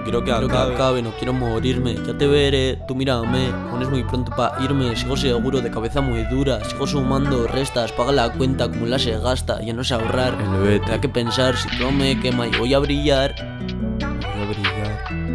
No quiero que Quiero que acabe. no quiero morirme. Ya te veré, tú mírame. Aún es muy pronto para irme. Sigo seguro, de cabeza muy dura. Sigo sumando restas, paga la cuenta Como la se gasta, ya no sé ahorrar. El vete. Te da que pensar, si todo me quema y voy a brillar. Voy a brillar.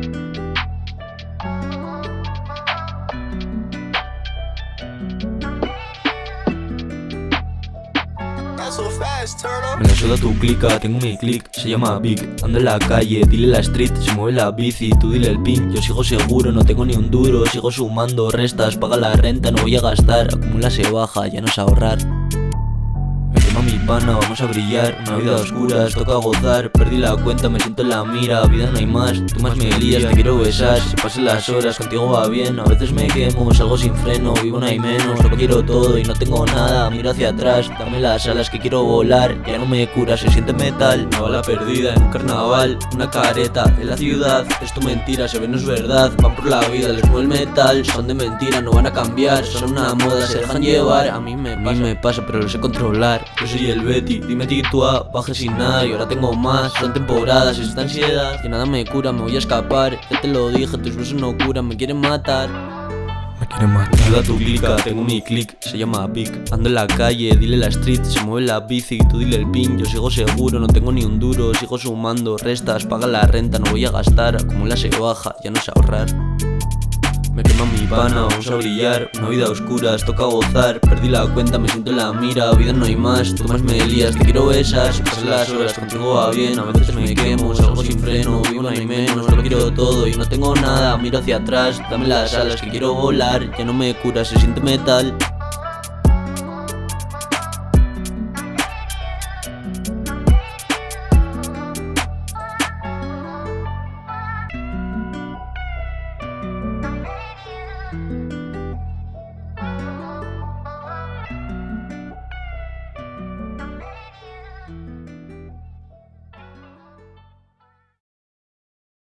Me suda tu clica, tengo mi click, se llama Big Ando en la calle, dile la street, se mueve la bici Tú dile el pin, yo sigo seguro, no tengo ni un duro Sigo sumando restas, paga la renta, no voy a gastar. Acumula se baja, ya no sé ahorrar me quema mi pana, vamos a brillar. Una vida oscura, toca gozar. Perdí la cuenta, me siento en la mira. Vida no hay más, tú más me lías Te quiero besar, se pasen las horas Contigo va bien, a veces me quemo Salgo sin freno, vivo no hay menos. Lo quiero todo y no tengo nada. Miro hacia atrás, dame las alas que quiero volar. Ya no me cura, se siente metal. Una bala perdida en un carnaval Una careta en la ciudad. Esto mentira, se ve no es verdad. Van por la vida, les mueve el metal. Son de mentira, no van a cambiar. Son una moda, se dejan llevar. A mí me pasa, me pasa pero lo sé controlar Yo soy el Betty, dime titúa Bajé sin nada y ahora tengo más Son temporadas, esta ansiedad. Que nada me cura, me voy a escapar. Ya te lo dije, tus besos no curan, me quieren matar. Me quiere matar. Ayuda tu clica, tengo mi click, se llama Big Ando en la calle, dile la street, se mueve la bici Tú dile el pin, yo sigo seguro, no tengo ni un duro Sigo sumando restas, paga la renta, no voy a gastar Acumula se baja, ya no sé ahorrar me quema mi pana, vamos a brillar Una vida oscura, toca gozar. Perdí la cuenta, me siento en la mira Vida no hay más, tú más me lías Te quiero besar, se pasan las horas Contigo va bien, a veces me quemo Salgo sin freno, vivo no hay menos. Lo quiero todo y no tengo nada Miro hacia atrás, dame las alas que quiero volar Ya no me cura, se siente metal